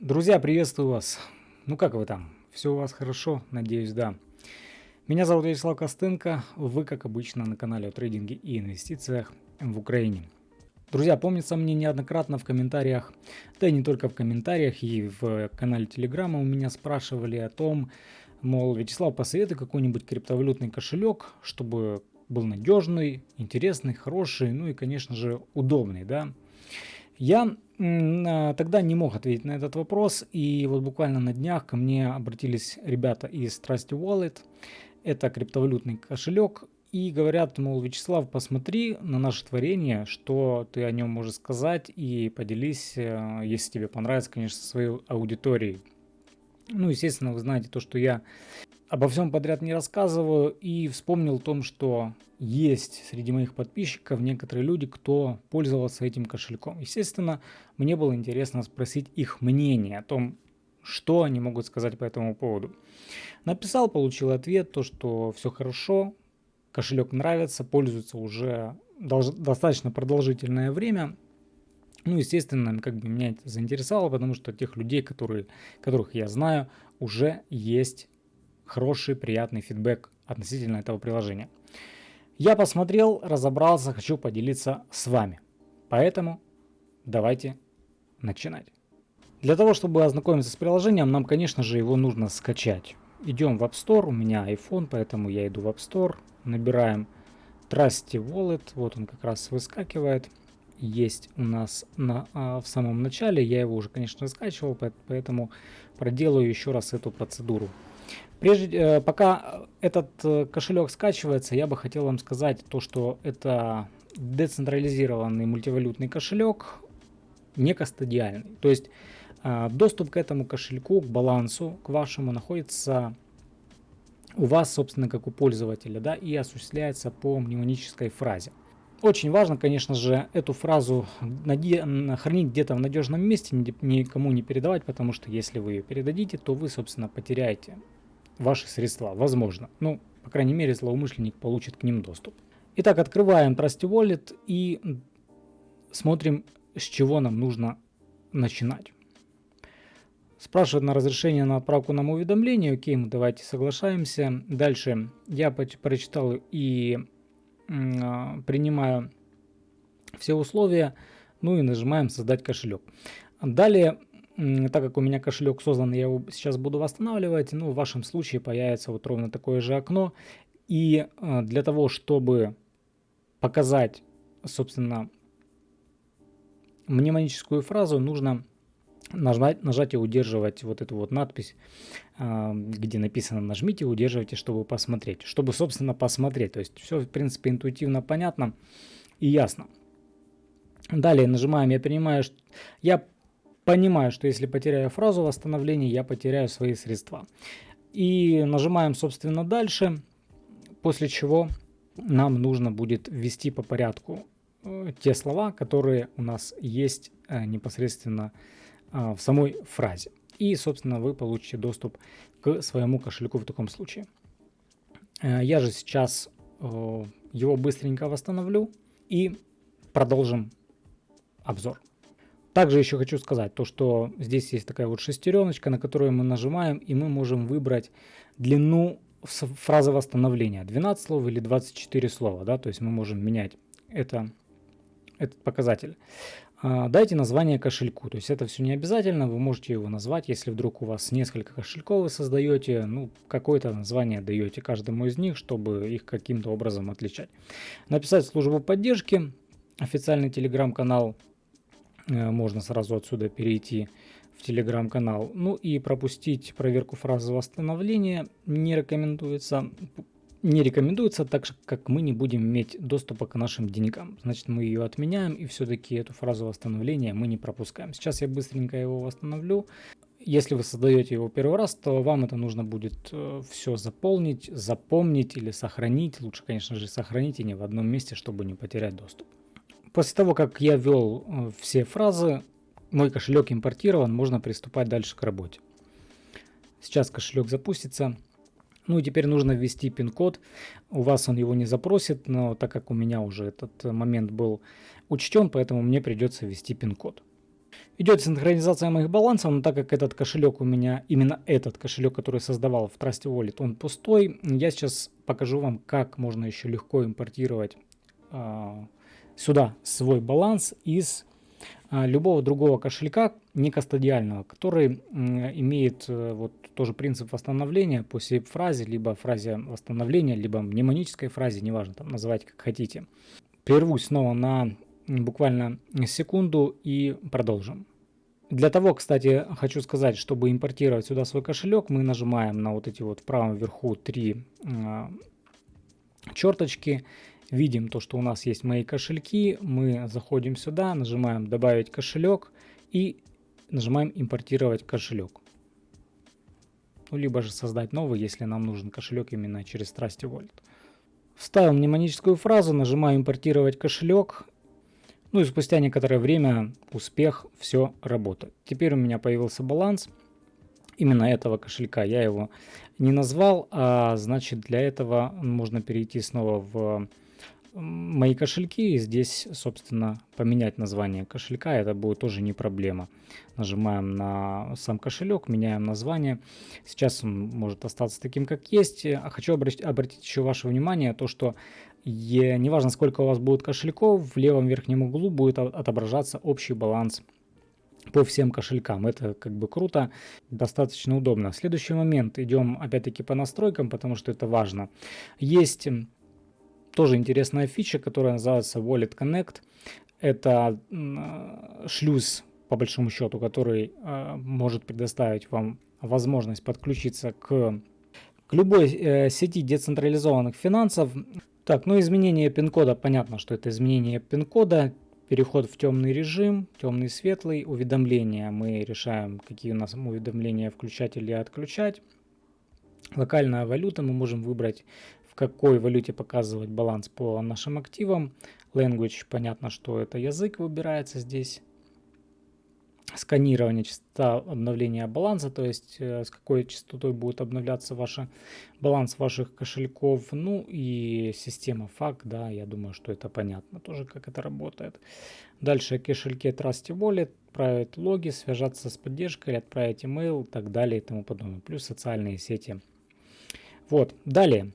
Друзья, приветствую вас. Ну как вы там? Все у вас хорошо? Надеюсь, да. Меня зовут Вячеслав Костенко. Вы, как обычно, на канале о трейдинге и инвестициях в Украине. Друзья, помнится мне неоднократно в комментариях, да и не только в комментариях, и в канале Телеграма у меня спрашивали о том, мол, Вячеслав, посоветуй какой-нибудь криптовалютный кошелек, чтобы был надежный, интересный, хороший, ну и, конечно же, удобный, да. Я а, тогда не мог ответить на этот вопрос, и вот буквально на днях ко мне обратились ребята из Trusty Wallet, это криптовалютный кошелек, и говорят, мол, Вячеслав, посмотри на наше творение, что ты о нем можешь сказать, и поделись, э, если тебе понравится, конечно, своей аудиторией. Ну, естественно, вы знаете то, что я обо всем подряд не рассказываю, и вспомнил о том, что есть среди моих подписчиков некоторые люди, кто пользовался этим кошельком. Естественно, мне было интересно спросить их мнение о том, что они могут сказать по этому поводу. Написал, получил ответ, то, что все хорошо, кошелек нравится, пользуется уже достаточно продолжительное время. Ну, естественно, как бы меня это заинтересовало, потому что тех людей, которые, которых я знаю, уже есть хороший, приятный фидбэк относительно этого приложения. Я посмотрел, разобрался, хочу поделиться с вами. Поэтому давайте начинать. Для того, чтобы ознакомиться с приложением, нам, конечно же, его нужно скачать. Идем в App Store, у меня iPhone, поэтому я иду в App Store, набираем Trusty Wallet, вот он как раз выскакивает. Есть у нас на, а, в самом начале, я его уже, конечно, скачивал, поэтому проделаю еще раз эту процедуру. Прежде, э, пока этот э, кошелек скачивается, я бы хотел вам сказать то, что это децентрализированный мультивалютный кошелек, не кастодиальный. То есть э, доступ к этому кошельку, к балансу, к вашему находится у вас, собственно, как у пользователя, да, и осуществляется по мнемонической фразе. Очень важно, конечно же, эту фразу хранить где-то в надежном месте, никому не передавать, потому что если вы ее передадите, то вы, собственно, потеряете ваши средства, возможно. Ну, по крайней мере, злоумышленник получит к ним доступ. Итак, открываем Trusty Wallet и смотрим, с чего нам нужно начинать. Спрашивает на разрешение на отправку нам уведомления. Окей, мы давайте соглашаемся. Дальше я прочитал и э, принимаю все условия. Ну и нажимаем создать кошелек. Далее так как у меня кошелек создан, я его сейчас буду восстанавливать, ну, в вашем случае появится вот ровно такое же окно. И э, для того, чтобы показать, собственно, мнемоническую фразу, нужно нажать, нажать и удерживать вот эту вот надпись, э, где написано «нажмите, удерживайте, чтобы посмотреть». Чтобы, собственно, посмотреть. То есть все, в принципе, интуитивно понятно и ясно. Далее нажимаем «Я принимаю». Я понимаю, что если потеряю фразу восстановления, я потеряю свои средства. И нажимаем, собственно, дальше, после чего нам нужно будет ввести по порядку э, те слова, которые у нас есть э, непосредственно э, в самой фразе. И, собственно, вы получите доступ к своему кошельку в таком случае. Я же сейчас его быстренько восстановлю и продолжим обзор. Также еще хочу сказать, то, что здесь есть такая вот шестереночка, на которую мы нажимаем, и мы можем выбрать длину фразы восстановления. 12 слов или 24 слова, да, то есть мы можем менять это, этот показатель. А, дайте название кошельку, то есть это все не обязательно, вы можете его назвать, если вдруг у вас несколько кошельков вы создаете, ну, какое-то название даете каждому из них, чтобы их каким-то образом отличать. Написать службу поддержки, официальный телеграм-канал можно сразу отсюда перейти в телеграм-канал. Ну и пропустить проверку фразы восстановления не рекомендуется. Не рекомендуется, так как мы не будем иметь доступа к нашим деньгам. Значит, мы ее отменяем и все-таки эту фразу восстановления мы не пропускаем. Сейчас я быстренько его восстановлю. Если вы создаете его первый раз, то вам это нужно будет э, все заполнить, запомнить или сохранить. Лучше, конечно же, сохранить и не в одном месте, чтобы не потерять доступ. После того, как я ввел э, все фразы, мой кошелек импортирован, можно приступать дальше к работе. Сейчас кошелек запустится. Ну и теперь нужно ввести пин-код. У вас он его не запросит, но так как у меня уже этот момент был учтен, поэтому мне придется ввести пин-код. Идет синхронизация моих балансов, но так как этот кошелек у меня, именно этот кошелек, который создавал в Trusty Wallet, он пустой, я сейчас покажу вам, как можно еще легко импортировать э, сюда свой баланс из э, любого другого кошелька, не кастодиального, который имеет э, вот тоже принцип восстановления по сейп-фразе, либо фразе восстановления, либо мнемонической фразе, неважно, там называйте как хотите. Прервусь снова на буквально секунду и продолжим. Для того, кстати, хочу сказать, чтобы импортировать сюда свой кошелек, мы нажимаем на вот эти вот в правом верху три э, черточки. Видим то, что у нас есть мои кошельки. Мы заходим сюда, нажимаем добавить кошелек и нажимаем импортировать кошелек. Ну, либо же создать новый, если нам нужен кошелек именно через Trusty Wallet. Вставил мнемоническую фразу, нажимаю импортировать кошелек ну и спустя некоторое время успех, все работает. Теперь у меня появился баланс именно этого кошелька. Я его не назвал, а значит для этого можно перейти снова в мои кошельки здесь, собственно, поменять название кошелька. Это будет тоже не проблема. Нажимаем на сам кошелек, меняем название. Сейчас он может остаться таким, как есть. А хочу обратить, обратить еще ваше внимание, то, что и неважно, сколько у вас будет кошельков, в левом верхнем углу будет отображаться общий баланс по всем кошелькам. Это как бы круто, достаточно удобно. Следующий момент. Идем опять-таки по настройкам, потому что это важно. Есть тоже интересная фича, которая называется Wallet Connect. Это шлюз, по большому счету, который э, может предоставить вам возможность подключиться к, к любой э, сети децентрализованных финансов. Так, ну изменение пин-кода, понятно, что это изменение пин-кода, переход в темный режим, темный светлый, уведомления. Мы решаем, какие у нас уведомления включать или отключать. Локальная валюта, мы можем выбрать, какой валюте показывать баланс по нашим активам. Language, понятно, что это язык выбирается здесь сканирование, частота обновления баланса, то есть э, с какой частотой будет обновляться ваш баланс ваших кошельков, ну и система FAQ, да, я думаю, что это понятно тоже, как это работает. Дальше кошельки Trusty Wallet, отправить логи, связаться с поддержкой, отправить email и так далее и тому подобное, плюс социальные сети. Вот, далее.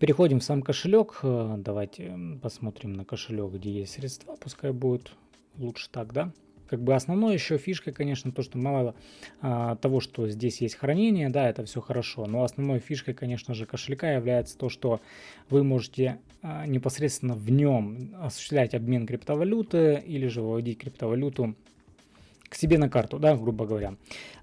Переходим в сам кошелек. Э, давайте посмотрим на кошелек, где есть средства. Пускай будет лучше так, да? как бы основной еще фишкой, конечно, то, что мало а, того, что здесь есть хранение, да, это все хорошо, но основной фишкой, конечно же, кошелька является то, что вы можете а, непосредственно в нем осуществлять обмен криптовалюты или же выводить криптовалюту к себе на карту, да, грубо говоря.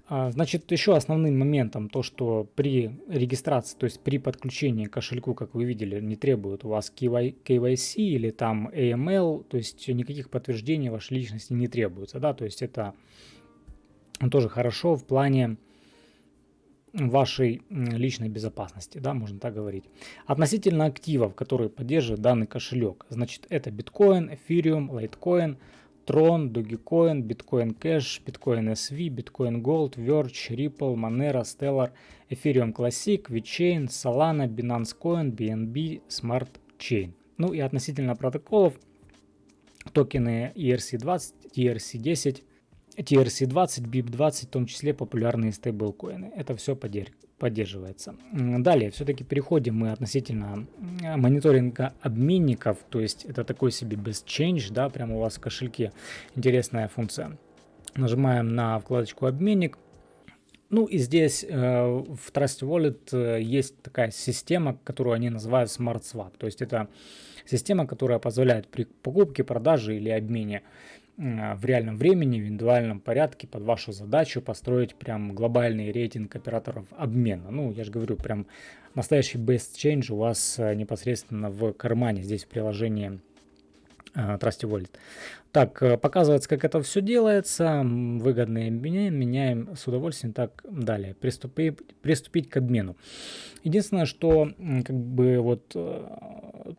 А, значит, еще основным моментом то, что при регистрации, то есть при подключении к кошельку, как вы видели, не требует у вас KYC или там AML, то есть никаких подтверждений вашей личности не требуется, да, то есть это тоже хорошо в плане вашей личной безопасности, да, можно так говорить. Относительно активов, которые поддерживает данный кошелек, значит, это биткоин, эфириум, лайткоин, Tron, Dogecoin, Bitcoin Cash, Bitcoin SV, Bitcoin Gold, Verge, Ripple, Monero, Stellar, Ethereum Classic, VeChain, Solana, Binance Coin, BNB, Smart Chain. Ну и относительно протоколов, токены ERC20, ERC10, TRC20, BIP20, в том числе популярные стейблкоины. Это все поддерживается. Далее, все-таки переходим мы относительно мониторинга обменников, то есть это такой себе без change, да, прямо у вас в кошельке интересная функция. Нажимаем на вкладочку обменник. Ну и здесь э, в Trust Wallet э, есть такая система, которую они называют Smart Swap. То есть это система, которая позволяет при покупке, продаже или обмене в реальном времени, в индивидуальном порядке под вашу задачу построить прям глобальный рейтинг операторов обмена. Ну, я же говорю, прям настоящий best change у вас э, непосредственно в кармане, здесь в приложении Trusty Wallet. Так, э, показывается, как это все делается. Выгодные меняем, меняем с удовольствием. Так, далее. Приступить, приступить к обмену. Единственное, что как бы вот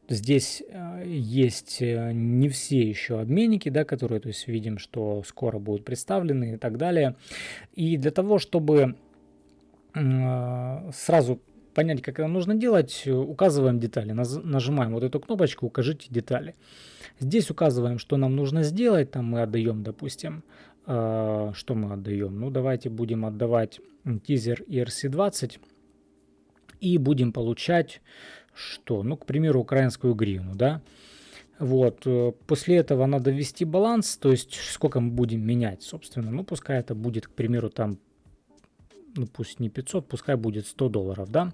здесь есть не все еще обменники, да, которые, то есть видим, что скоро будут представлены и так далее. И для того, чтобы сразу понять, как это нужно делать, указываем детали. Нажимаем вот эту кнопочку «Укажите детали». Здесь указываем, что нам нужно сделать. Там мы отдаем, допустим, Э, что мы отдаем? Ну, давайте будем отдавать тизер ERC20 и будем получать что? Ну, к примеру, украинскую гривну, да. Вот, э, после этого надо ввести баланс, то есть сколько мы будем менять, собственно. Ну, пускай это будет, к примеру, там, ну, пусть не 500, пускай будет 100 долларов, да.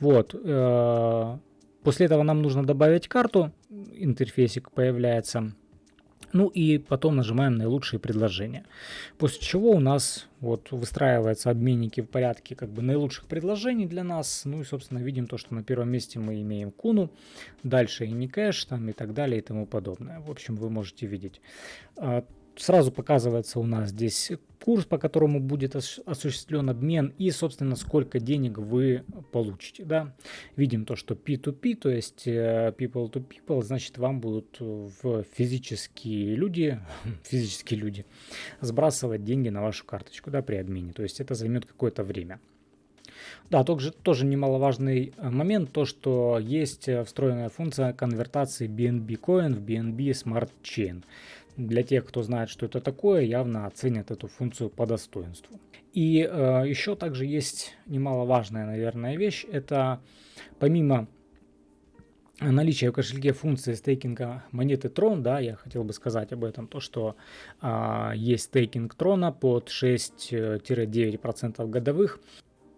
Вот, э, после этого нам нужно добавить карту, интерфейсик появляется. Ну и потом нажимаем наилучшие предложения. После чего у нас вот выстраиваются обменники в порядке как бы наилучших предложений для нас. Ну и собственно видим то, что на первом месте мы имеем куну, дальше и не кэш там и так далее и тому подобное. В общем вы можете видеть. Сразу показывается у нас здесь курс, по которому будет осуществлен обмен и, собственно, сколько денег вы получите. Да? Видим то, что P2P, то есть э, people to people, значит, вам будут в физические люди, физические люди сбрасывать деньги на вашу карточку да, при обмене. То есть это займет какое-то время. Да, также тоже немаловажный э, момент, то что есть э, встроенная функция конвертации BNB Coin в BNB Smart Chain. Для тех, кто знает, что это такое, явно оценят эту функцию по достоинству. И э, еще также есть немаловажная, наверное, вещь. Это помимо наличия в кошельке функции стейкинга монеты Tron, да, я хотел бы сказать об этом, то что э, есть стейкинг Трона под 6-9% годовых.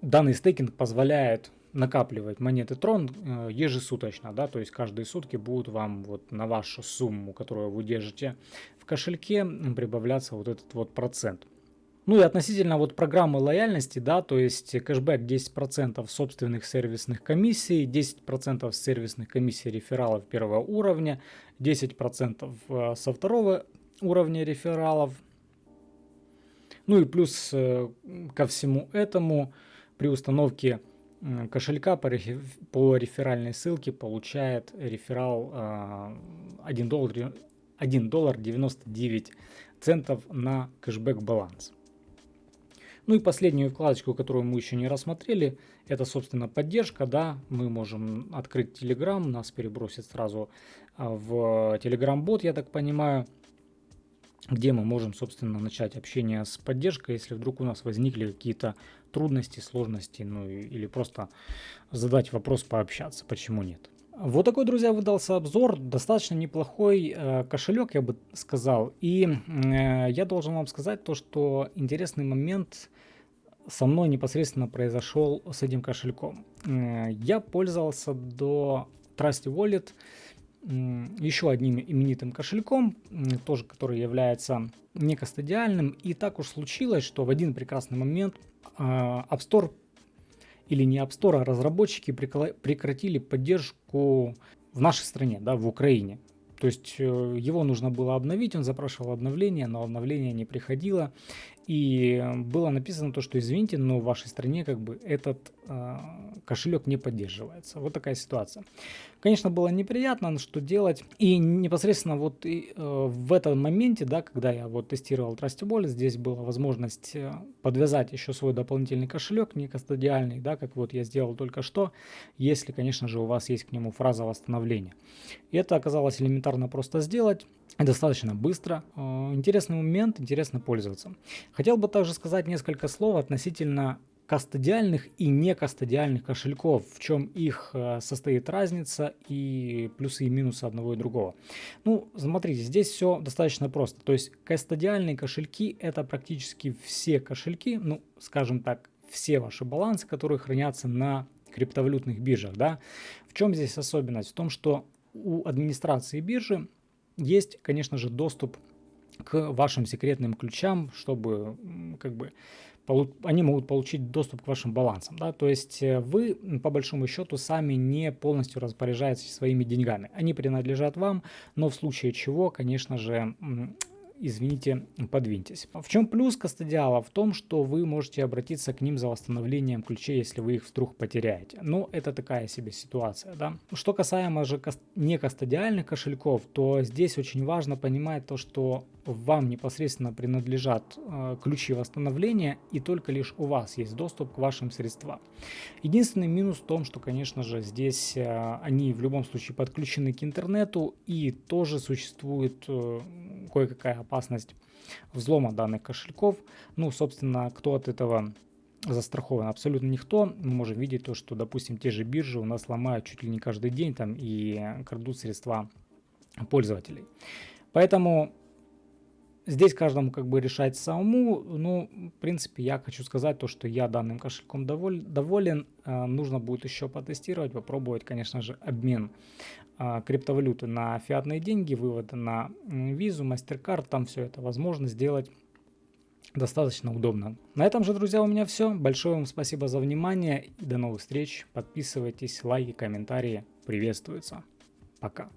Данный стейкинг позволяет накапливать монеты Трон э, ежесуточно, да, то есть каждые сутки будут вам вот на вашу сумму, которую вы держите в кошельке, прибавляться вот этот вот процент. Ну и относительно вот программы лояльности, да, то есть кэшбэк 10% собственных сервисных комиссий, 10% сервисных комиссий рефералов первого уровня, 10% э, со второго уровня рефералов. Ну и плюс э, ко всему этому при установке кошелька по, по реферальной ссылке получает реферал 1 а, доллар, 1 доллар 99 центов на кэшбэк баланс. Ну и последнюю вкладочку, которую мы еще не рассмотрели, это, собственно, поддержка. Да, мы можем открыть Telegram, нас перебросит сразу а, в Telegram бот, я так понимаю где мы можем, собственно, начать общение с поддержкой, если вдруг у нас возникли какие-то трудности, сложности, ну или просто задать вопрос, пообщаться, почему нет. Вот такой, друзья, выдался обзор, достаточно неплохой э, кошелек, я бы сказал. И э, я должен вам сказать то, что интересный момент со мной непосредственно произошел с этим кошельком. Э, я пользовался до Trusty Wallet еще одним именитым кошельком, тоже который является некостадиальным. И так уж случилось, что в один прекрасный момент а, App Store или не App Store, а разработчики прекратили поддержку в нашей стране, да, в Украине. То есть э, его нужно было обновить, он запрашивал обновление, но обновление не приходило. И было написано то, что извините, но в вашей стране как бы этот э, кошелек не поддерживается. Вот такая ситуация. Конечно, было неприятно, но что делать. И непосредственно вот и, э, в этом моменте, да, когда я вот тестировал Trustable, здесь была возможность э, подвязать еще свой дополнительный кошелек, не кастодиальный, да, как вот я сделал только что, если, конечно же, у вас есть к нему фраза восстановления. И это оказалось элементарно просто сделать достаточно быстро. Э, интересный момент, интересно пользоваться. Хотел бы также сказать несколько слов относительно кастодиальных и не кастодиальных кошельков, в чем их э, состоит разница и плюсы и минусы одного и другого. Ну, смотрите, здесь все достаточно просто. То есть кастодиальные кошельки это практически все кошельки, ну, скажем так, все ваши балансы, которые хранятся на криптовалютных биржах. Да? В чем здесь особенность? В том, что у администрации биржи есть, конечно же, доступ к вашим секретным ключам, чтобы как бы они могут получить доступ к вашим балансам. Да? То есть э, вы, по большому счету, сами не полностью распоряжаетесь своими деньгами. Они принадлежат вам, но в случае чего, конечно же, извините, подвиньтесь. В чем плюс кастодиала? В том, что вы можете обратиться к ним за восстановлением ключей, если вы их вдруг потеряете. Но это такая себе ситуация. Да? Что касаемо же не кастодиальных кошельков, то здесь очень важно понимать то, что вам непосредственно принадлежат э, ключи восстановления и только лишь у вас есть доступ к вашим средствам. Единственный минус в том, что, конечно же, здесь э, они в любом случае подключены к интернету и тоже существует э, кое-какая опасность взлома данных кошельков. Ну, собственно, кто от этого застрахован абсолютно никто. Мы можем видеть то, что, допустим, те же биржи у нас ломают чуть ли не каждый день там и крадут средства пользователей. Поэтому здесь каждому как бы решать самому. Ну, в принципе, я хочу сказать то, что я данным кошельком доволен. доволен. А, нужно будет еще потестировать, попробовать, конечно же, обмен а, криптовалюты на фиатные деньги, вывод на визу, MasterCard, там все это возможно сделать достаточно удобно. На этом же, друзья, у меня все. Большое вам спасибо за внимание до новых встреч. Подписывайтесь, лайки, комментарии приветствуются. Пока.